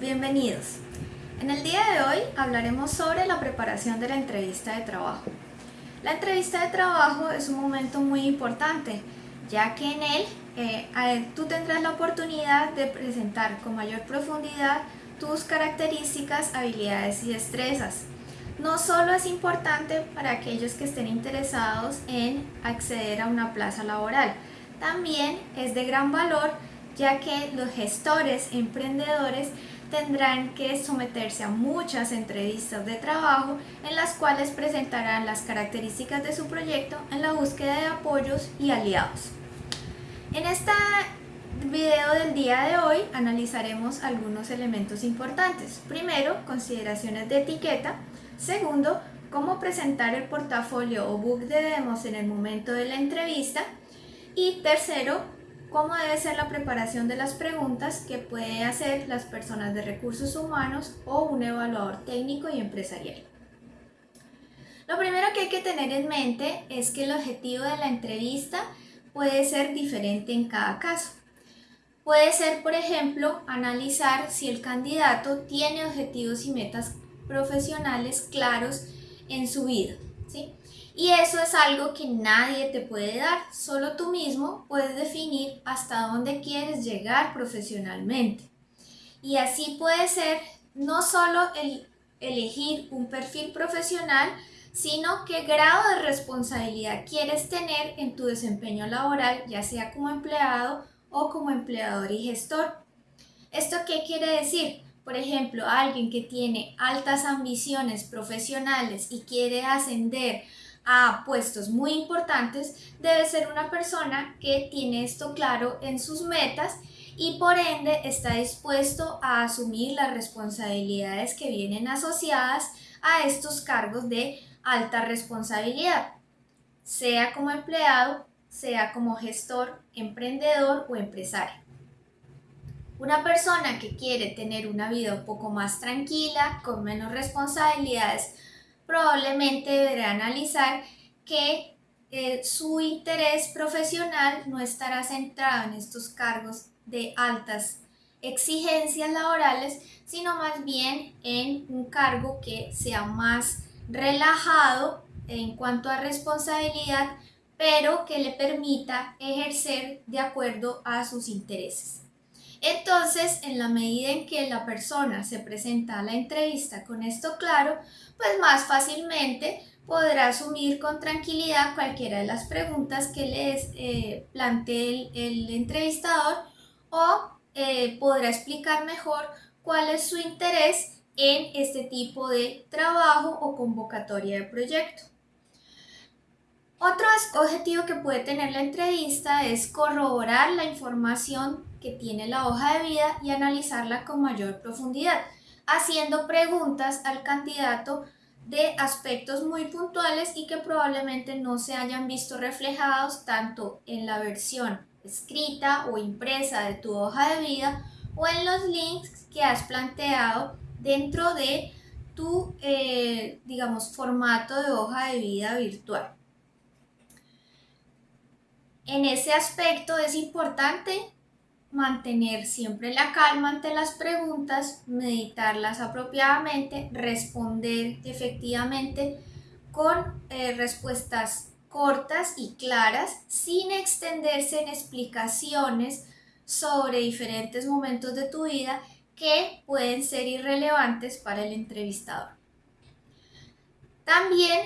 bienvenidos. En el día de hoy hablaremos sobre la preparación de la entrevista de trabajo. La entrevista de trabajo es un momento muy importante, ya que en él eh, tú tendrás la oportunidad de presentar con mayor profundidad tus características, habilidades y destrezas. No solo es importante para aquellos que estén interesados en acceder a una plaza laboral, también es de gran valor ya que los gestores emprendedores tendrán que someterse a muchas entrevistas de trabajo en las cuales presentarán las características de su proyecto en la búsqueda de apoyos y aliados. En este video del día de hoy analizaremos algunos elementos importantes. Primero, consideraciones de etiqueta. Segundo, cómo presentar el portafolio o book de demos en el momento de la entrevista. Y tercero, cómo debe ser la preparación de las preguntas que puede hacer las personas de recursos humanos o un evaluador técnico y empresarial. Lo primero que hay que tener en mente es que el objetivo de la entrevista puede ser diferente en cada caso. Puede ser, por ejemplo, analizar si el candidato tiene objetivos y metas profesionales claros en su vida. ¿sí? Y eso es algo que nadie te puede dar, solo tú mismo puedes definir hasta dónde quieres llegar profesionalmente. Y así puede ser no solo el elegir un perfil profesional, sino qué grado de responsabilidad quieres tener en tu desempeño laboral, ya sea como empleado o como empleador y gestor. ¿Esto qué quiere decir? Por ejemplo, alguien que tiene altas ambiciones profesionales y quiere ascender a puestos muy importantes, debe ser una persona que tiene esto claro en sus metas y por ende está dispuesto a asumir las responsabilidades que vienen asociadas a estos cargos de alta responsabilidad, sea como empleado, sea como gestor, emprendedor o empresario. Una persona que quiere tener una vida un poco más tranquila, con menos responsabilidades, probablemente deberá analizar que eh, su interés profesional no estará centrado en estos cargos de altas exigencias laborales, sino más bien en un cargo que sea más relajado en cuanto a responsabilidad, pero que le permita ejercer de acuerdo a sus intereses. Entonces, en la medida en que la persona se presenta a la entrevista con esto claro, pues más fácilmente podrá asumir con tranquilidad cualquiera de las preguntas que les eh, plantee el, entrevistador o eh, podrá explicar mejor cuál es su interés en este tipo de trabajo o convocatoria de proyecto. Otro objetivo que puede tener la entrevista es corroborar la información que tiene la hoja de vida y analizarla con mayor profundidad, haciendo preguntas al candidato de aspectos muy puntuales y que probablemente no se hayan visto reflejados tanto en la versión escrita o impresa de tu hoja de vida o en los links que has planteado dentro de tu, eh, digamos, formato de hoja de vida virtual. En ese aspecto es importante mantener siempre la calma ante las preguntas, meditarlas apropiadamente, responder efectivamente con eh, respuestas cortas y claras sin extenderse en explicaciones sobre diferentes momentos de tu vida que pueden ser irrelevantes para el entrevistador. También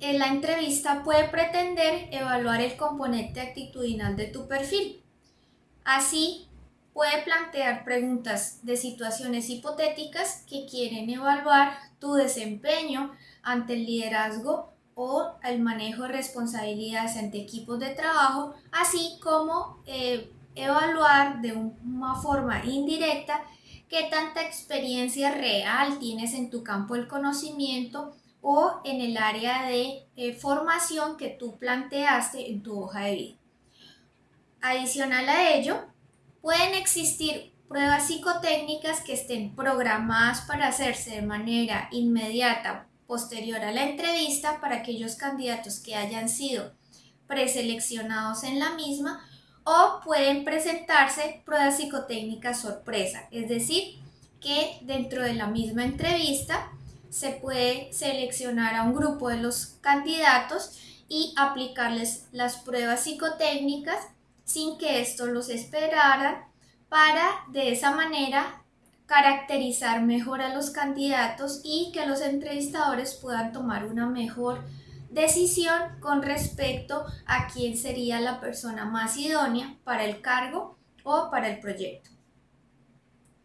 en la entrevista puede pretender evaluar el componente actitudinal de tu perfil. Así, puede plantear preguntas de situaciones hipotéticas que quieren evaluar tu desempeño ante el liderazgo o el manejo de responsabilidades ante equipos de trabajo, así como eh, evaluar de una forma indirecta qué tanta experiencia real tienes en tu campo del conocimiento o en el área de eh, formación que tú planteaste en tu hoja de vida. Adicional a ello, pueden existir pruebas psicotécnicas que estén programadas para hacerse de manera inmediata posterior a la entrevista para aquellos candidatos que hayan sido preseleccionados en la misma o pueden presentarse pruebas psicotécnicas sorpresa, es decir, que dentro de la misma entrevista se puede seleccionar a un grupo de los candidatos y aplicarles las pruebas psicotécnicas sin que esto los esperara para de esa manera caracterizar mejor a los candidatos y que los entrevistadores puedan tomar una mejor decisión con respecto a quién sería la persona más idónea para el cargo o para el proyecto.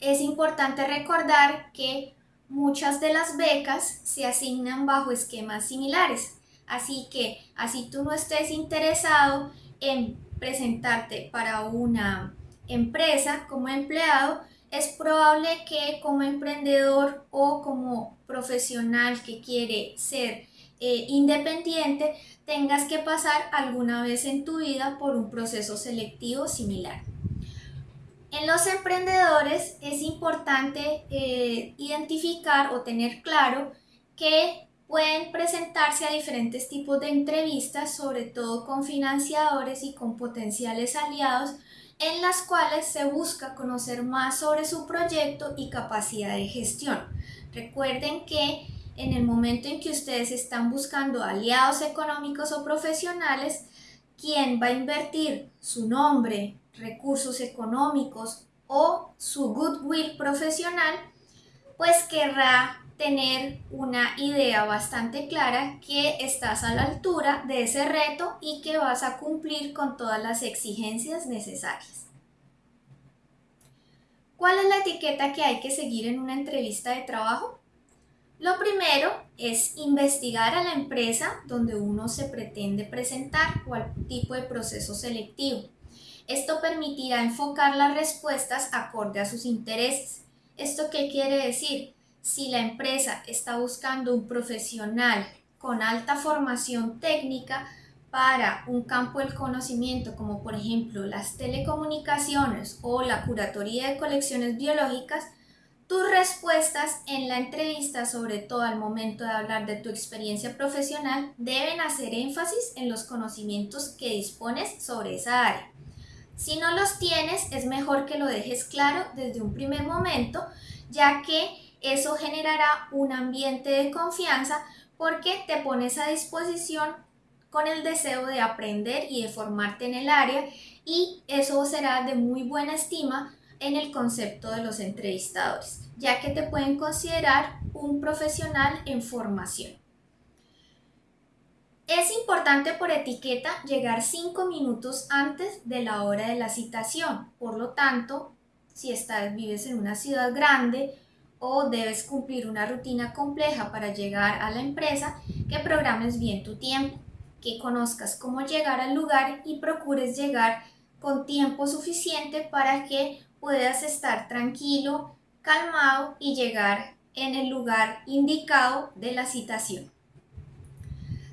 Es importante recordar que muchas de las becas se asignan bajo esquemas similares, así que así tú no estés interesado en presentarte para una empresa como empleado, es probable que como emprendedor o como profesional que quiere ser eh, independiente tengas que pasar alguna vez en tu vida por un proceso selectivo similar. En los emprendedores es importante eh, identificar o tener claro que pueden presentarse a diferentes tipos de entrevistas, sobre todo con financiadores y con potenciales aliados, en las cuales se busca conocer más sobre su proyecto y capacidad de gestión. Recuerden que en el momento en que ustedes están buscando aliados económicos o profesionales, quien va a invertir su nombre, recursos económicos o su goodwill profesional, pues querrá tener una idea bastante clara que estás a la altura de ese reto y que vas a cumplir con todas las exigencias necesarias. ¿Cuál es la etiqueta que hay que seguir en una entrevista de trabajo? Lo primero es investigar a la empresa donde uno se pretende presentar o al tipo de proceso selectivo. Esto permitirá enfocar las respuestas acorde a sus intereses. ¿Esto qué quiere decir? Si la empresa está buscando un profesional con alta formación técnica para un campo del conocimiento como por ejemplo las telecomunicaciones o la curatoría de colecciones biológicas, tus respuestas en la entrevista, sobre todo al momento de hablar de tu experiencia profesional, deben hacer énfasis en los conocimientos que dispones sobre esa área. Si no los tienes, es mejor que lo dejes claro desde un primer momento, ya que eso generará un ambiente de confianza porque te pones a disposición con el deseo de aprender y de formarte en el área y eso será de muy buena estima en el concepto de los entrevistadores, ya que te pueden considerar un profesional en formación. Es importante por etiqueta llegar 5 minutos antes de la hora de la citación. Por lo tanto, si estás, vives en una ciudad grande o debes cumplir una rutina compleja para llegar a la empresa, que programes bien tu tiempo, que conozcas cómo llegar al lugar y procures llegar con tiempo suficiente para que puedas estar tranquilo, calmado y llegar en el lugar indicado de la citación.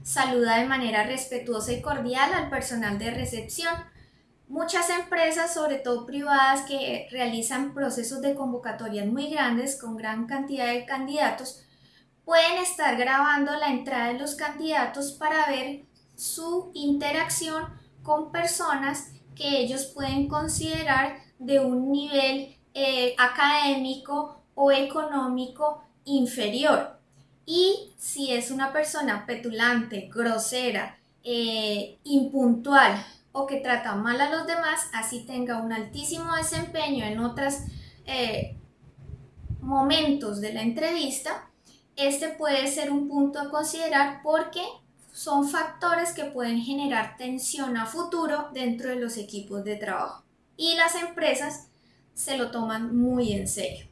Saluda de manera respetuosa y cordial al personal de recepción. Muchas empresas, sobre todo privadas, que realizan procesos de convocatorias muy grandes con gran cantidad de candidatos, pueden estar grabando la entrada de los candidatos para ver su interacción con personas que ellos pueden considerar de un nivel eh, académico o económico inferior. Y si es una persona petulante, grosera, eh, impuntual o que trata mal a los demás, así tenga un altísimo desempeño en otros eh, momentos de la entrevista, este puede ser un punto a considerar porque son factores que pueden generar tensión a futuro dentro de los equipos de trabajo. Y las empresas se lo toman muy en serio.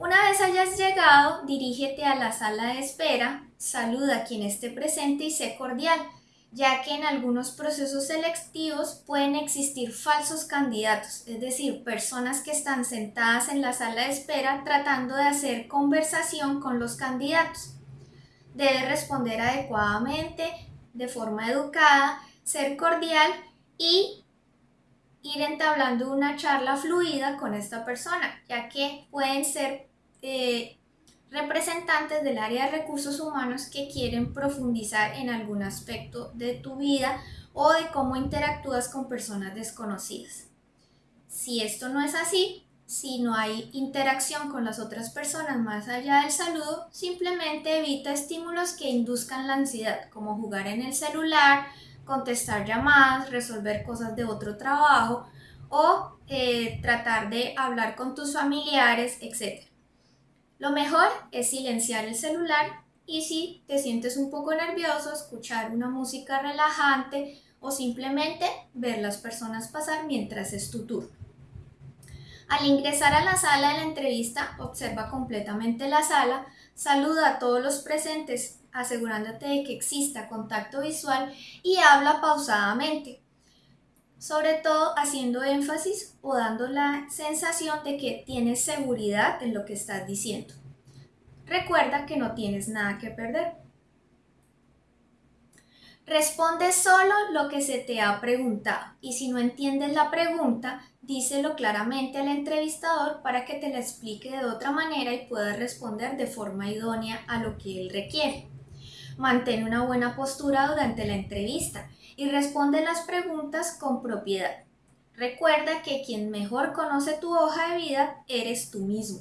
Una vez hayas llegado, dirígete a la sala de espera, saluda a quien esté presente y sé cordial, ya que en algunos procesos selectivos pueden existir falsos candidatos, es decir, personas que están sentadas en la sala de espera tratando de hacer conversación con los candidatos. Debe responder adecuadamente, de forma educada, ser cordial y ir entablando una charla fluida con esta persona, ya que pueden ser eh, representantes del área de recursos humanos que quieren profundizar en algún aspecto de tu vida o de cómo interactúas con personas desconocidas. Si esto no es así, si no hay interacción con las otras personas más allá del saludo, simplemente evita estímulos que induzcan la ansiedad, como jugar en el celular, contestar llamadas, resolver cosas de otro trabajo o eh, tratar de hablar con tus familiares, etc. Lo mejor es silenciar el celular y si te sientes un poco nervioso, escuchar una música relajante o simplemente ver las personas pasar mientras es tu turno. Al ingresar a la sala de la entrevista, observa completamente la sala, saluda a todos los presentes asegurándote de que exista contacto visual y habla pausadamente, sobre todo haciendo énfasis o dando la sensación de que tienes seguridad en lo que estás diciendo. Recuerda que no tienes nada que perder. Responde solo lo que se te ha preguntado y si no entiendes la pregunta, díselo claramente al entrevistador para que te la explique de otra manera y puedas responder de forma idónea a lo que él requiere. Mantén una buena postura durante la entrevista y responde las preguntas con propiedad. Recuerda que quien mejor conoce tu hoja de vida eres tú mismo.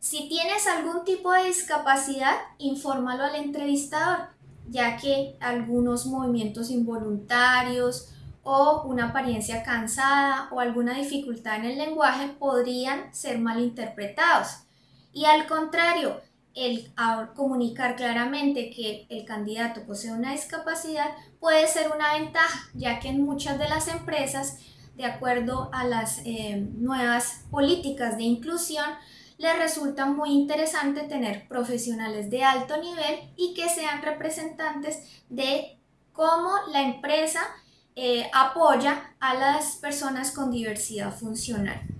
Si tienes algún tipo de discapacidad, infórmalo al entrevistador ya que algunos movimientos involuntarios o una apariencia cansada o alguna dificultad en el lenguaje podrían ser malinterpretados. Y al contrario, el comunicar claramente que el candidato posee una discapacidad puede ser una ventaja, ya que en muchas de las empresas, de acuerdo a las eh, nuevas políticas de inclusión, les resulta muy interesante tener profesionales de alto nivel y que sean representantes de cómo la empresa eh, apoya a las personas con diversidad funcional.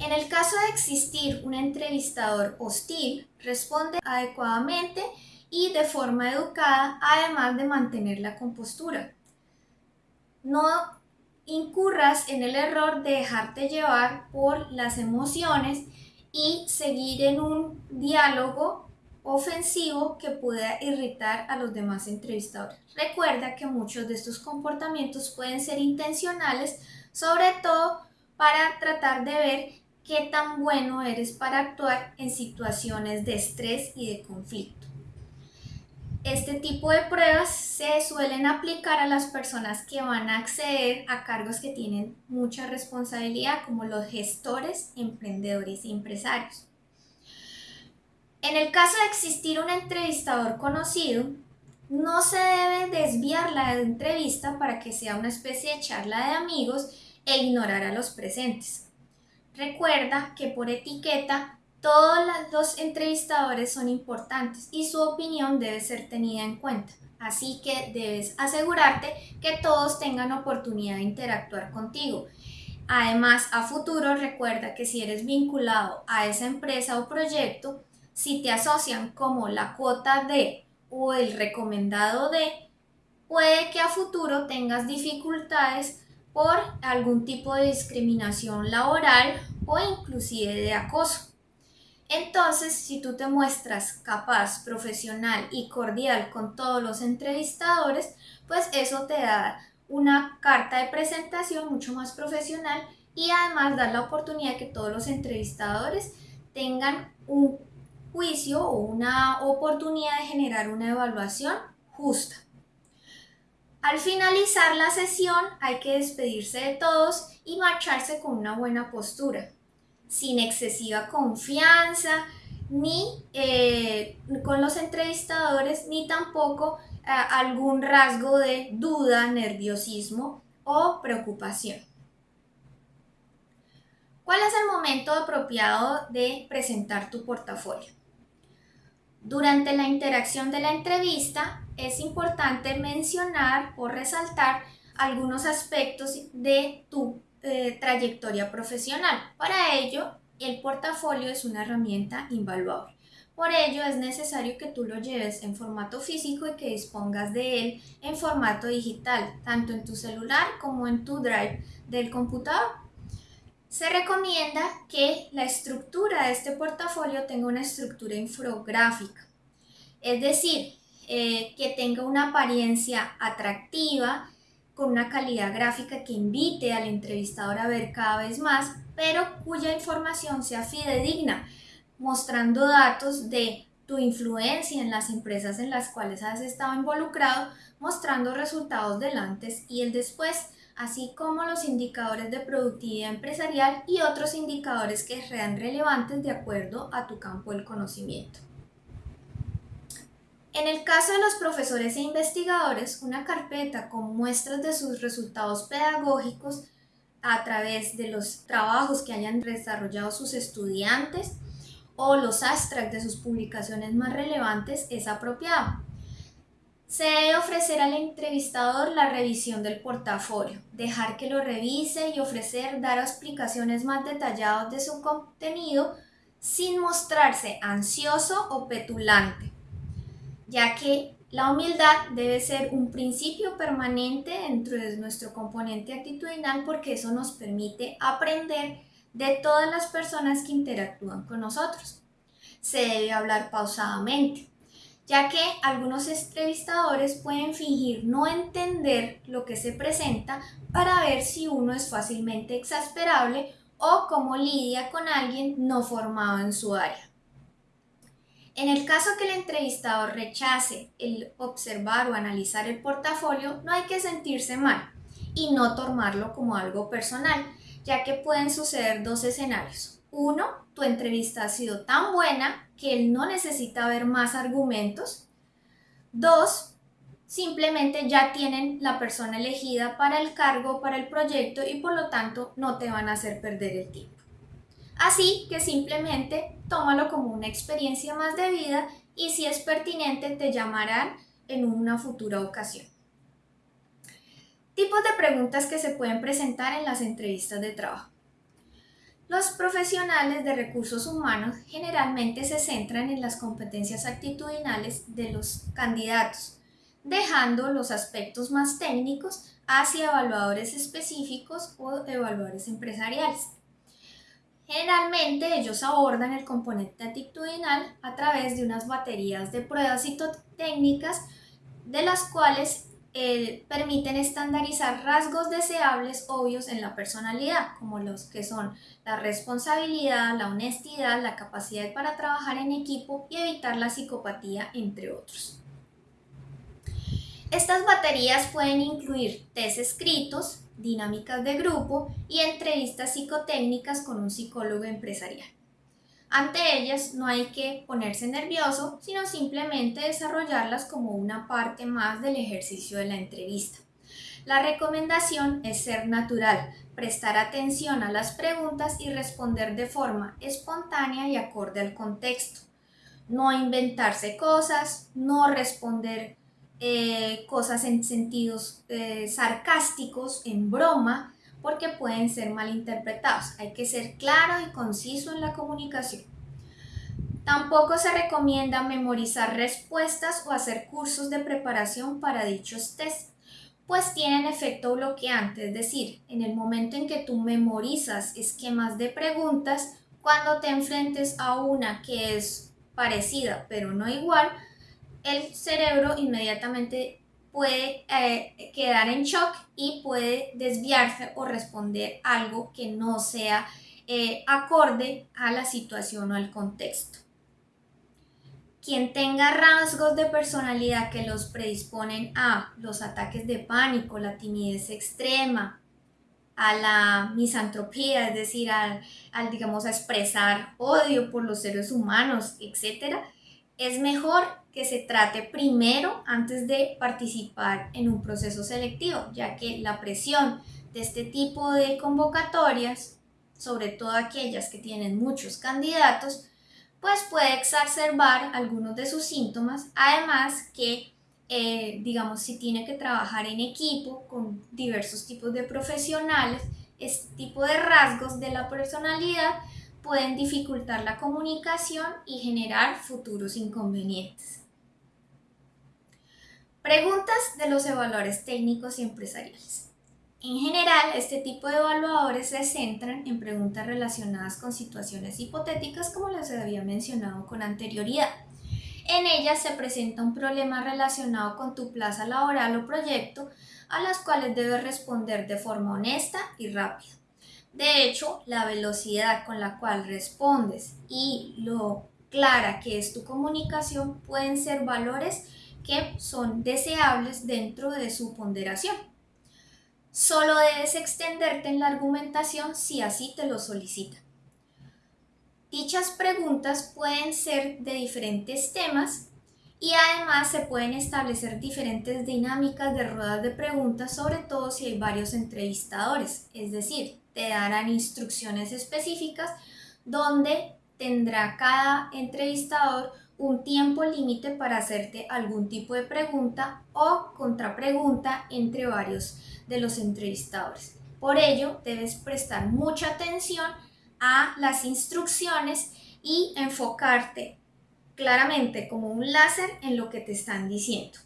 En el caso de existir un entrevistador hostil, responde adecuadamente y de forma educada, además de mantener la compostura. No incurras en el error de dejarte llevar por las emociones y seguir en un diálogo ofensivo que pueda irritar a los demás entrevistadores. Recuerda que muchos de estos comportamientos pueden ser intencionales, sobre todo para tratar de ver qué tan bueno eres para actuar en situaciones de estrés y de conflicto. Este tipo de pruebas se suelen aplicar a las personas que van a acceder a cargos que tienen mucha responsabilidad, como los gestores, emprendedores y empresarios. En el caso de existir un entrevistador conocido, no se debe desviar la entrevista para que sea una especie de charla de amigos e ignorar a los presentes. Recuerda que por etiqueta todos los entrevistadores son importantes y su opinión debe ser tenida en cuenta. Así que debes asegurarte que todos tengan oportunidad de interactuar contigo. Además, a futuro recuerda que si eres vinculado a esa empresa o proyecto, si te asocian como la cuota de o el recomendado de, puede que a futuro tengas dificultades por algún tipo de discriminación laboral o inclusive de acoso. Entonces, si tú te muestras capaz, profesional y cordial con todos los entrevistadores, pues eso te da una carta de presentación mucho más profesional y además da la oportunidad que todos los entrevistadores tengan un juicio o una oportunidad de generar una evaluación justa. Al finalizar la sesión hay que despedirse de todos y marcharse con una buena postura sin excesiva confianza, ni eh, con los entrevistadores, ni tampoco eh, algún rasgo de duda, nerviosismo o preocupación. ¿Cuál es el momento apropiado de presentar tu portafolio? Durante la interacción de la entrevista es importante mencionar o resaltar algunos aspectos de tu eh, trayectoria profesional. Para ello, el portafolio es una herramienta invaluable. Por ello es necesario que tú lo lleves en formato físico y que dispongas de él en formato digital, tanto en tu celular como en tu drive del computador. Se recomienda que la estructura de este portafolio tenga una estructura infográfica, es decir, eh, que tenga una apariencia atractiva, con una calidad gráfica que invite al entrevistador a ver cada vez más, pero cuya información sea fidedigna, mostrando datos de tu influencia en las empresas en las cuales has estado involucrado, mostrando resultados del antes y el después, así como los indicadores de productividad empresarial y otros indicadores que sean relevantes de acuerdo a tu campo del conocimiento. En el caso de los profesores e investigadores, una carpeta con muestras de sus resultados pedagógicos a través de los trabajos que hayan desarrollado sus estudiantes o los abstracts de sus publicaciones más relevantes es apropiado. Se debe ofrecer al entrevistador la revisión del portafolio, dejar que lo revise y ofrecer dar explicaciones más detalladas de su contenido sin mostrarse ansioso o petulante ya que la humildad debe ser un principio permanente dentro de nuestro componente actitudinal porque eso nos permite aprender de todas las personas que interactúan con nosotros. Se debe hablar pausadamente, ya que algunos entrevistadores pueden fingir no entender lo que se presenta para ver si uno es fácilmente exasperable o cómo lidia con alguien no formado en su área. En el caso que el entrevistador rechace el observar o analizar el portafolio, no hay que sentirse mal y no tomarlo como algo personal, ya que pueden suceder dos escenarios. Uno, tu entrevista ha sido tan buena que él no necesita ver más argumentos. Dos, simplemente ya tienen la persona elegida para el cargo, para el proyecto y por lo tanto no te van a hacer perder el tiempo. Así que simplemente tómalo como una experiencia más de vida y si es pertinente te llamarán en una futura ocasión. Tipos de preguntas que se pueden presentar en las entrevistas de trabajo. Los profesionales de recursos humanos generalmente se centran en las competencias actitudinales de los candidatos, dejando los aspectos más técnicos hacia evaluadores específicos o evaluadores empresariales. Generalmente ellos abordan el componente actitudinal a través de unas baterías de pruebas citotécnicas de las cuales eh, permiten estandarizar rasgos deseables obvios en la personalidad, como los que son la responsabilidad, la honestidad, la capacidad para trabajar en equipo y evitar la psicopatía, entre otros. Estas baterías pueden incluir test escritos, dinámicas de grupo y entrevistas psicotécnicas con un psicólogo empresarial. Ante ellas no hay que ponerse nervioso, sino simplemente desarrollarlas como una parte más del ejercicio de la entrevista. La recomendación es ser natural, prestar atención a las preguntas y responder de forma espontánea y acorde al contexto. No inventarse cosas, no responder eh, cosas en sentidos eh, sarcásticos, en broma, porque pueden ser malinterpretados. Hay que ser claro y conciso en la comunicación. Tampoco se recomienda memorizar respuestas o hacer cursos de preparación para dichos test, pues tienen efecto bloqueante, es decir, en el momento en que tú memorizas esquemas de preguntas, cuando te enfrentes a una que es parecida pero no igual, el cerebro inmediatamente puede eh, quedar en shock y puede desviarse o responder algo que no sea eh, acorde a la situación o al contexto. Quien tenga rasgos de personalidad que los predisponen a los ataques de pánico, la timidez extrema, a la misantropía, es decir, al, digamos, a expresar odio por los seres humanos, etc., es mejor que se trate primero antes de participar en un proceso selectivo, ya que la presión de este tipo de convocatorias, sobre todo aquellas que tienen muchos candidatos, pues puede exacerbar algunos de sus síntomas, además que, eh, digamos, si tiene que trabajar en equipo con diversos tipos de profesionales, este tipo de rasgos de la personalidad pueden dificultar la comunicación y generar futuros inconvenientes. Preguntas de los evaluadores técnicos y empresariales. En general, este tipo de evaluadores se centran en preguntas relacionadas con situaciones hipotéticas como les había mencionado con anterioridad. En ella se presenta un problema relacionado con tu plaza laboral o proyecto a las cuales debes responder de forma honesta y rápida. De hecho, la velocidad con la cual respondes y lo clara que es tu comunicación pueden ser valores que son deseables dentro de su ponderación. Solo debes extenderte en la argumentación si así te lo solicitan. Dichas preguntas pueden ser de diferentes temas y además se pueden establecer diferentes dinámicas de ruedas de preguntas, sobre todo si hay varios entrevistadores, es decir, te darán instrucciones específicas donde tendrá cada entrevistador un tiempo límite para hacerte algún tipo de pregunta o contrapregunta entre varios de los entrevistadores. Por ello, debes prestar mucha atención a las instrucciones y enfocarte claramente como un láser en lo que te están diciendo.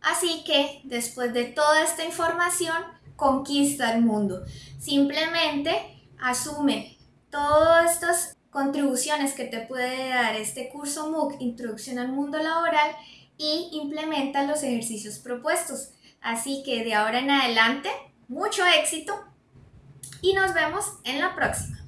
Así que después de toda esta información, conquista el mundo. Simplemente asume todas estas contribuciones que te puede dar este curso MOOC Introducción al Mundo Laboral y implementa los ejercicios propuestos. Así que de ahora en adelante, mucho éxito y nos vemos en la próxima.